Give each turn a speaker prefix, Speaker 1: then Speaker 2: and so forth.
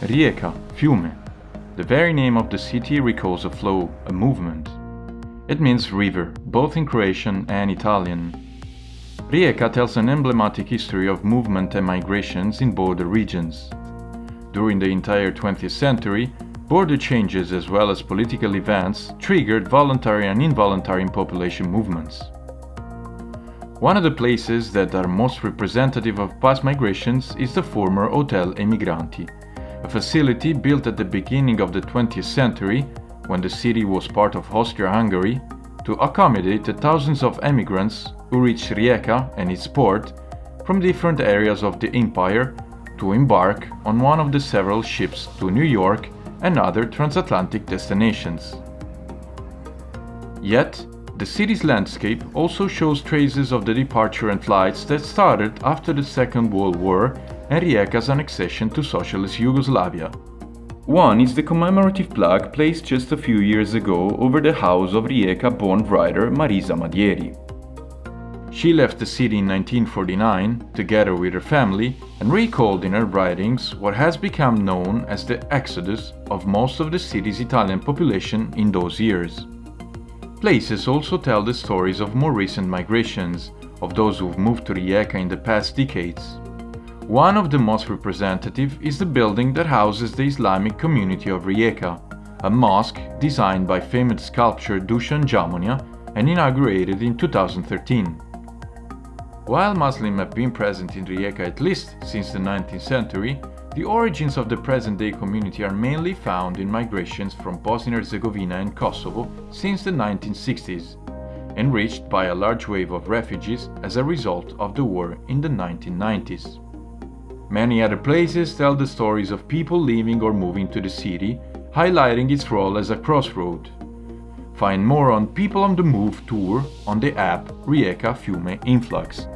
Speaker 1: Rijeka, fiume. The very name of the city recalls a flow, a movement. It means river, both in Croatian and Italian. Rijeka tells an emblematic history of movement and migrations in border regions. During the entire 20th century, border changes as well as political events triggered voluntary and involuntary population movements. One of the places that are most representative of past migrations is the former Hotel Emigranti, a facility built at the beginning of the 20th century, when the city was part of Austria-Hungary, to accommodate the thousands of emigrants who reached Rijeka and its port from different areas of the empire to embark on one of the several ships to New York and other transatlantic destinations. Yet, the city's landscape also shows traces of the departure and flights that started after the Second World War and Rijeka's annexation to Socialist Yugoslavia. One is the commemorative plaque placed just a few years ago over the house of Rijeka-born writer Marisa Madieri. She left the city in 1949, together with her family, and recalled in her writings what has become known as the exodus of most of the city's Italian population in those years. Places also tell the stories of more recent migrations, of those who've moved to Rijeka in the past decades. One of the most representative is the building that houses the Islamic community of Rijeka, a mosque designed by famous sculptor Dusan Dzamonja and inaugurated in 2013. While Muslims have been present in Rijeka at least since the 19th century, the origins of the present-day community are mainly found in migrations from Bosnia-Herzegovina and Kosovo since the 1960s, enriched by a large wave of refugees as a result of the war in the 1990s. Many other places tell the stories of people leaving or moving to the city, highlighting its role as a crossroad. Find more on People on the Move tour on the app Rijeka Fiume Influx.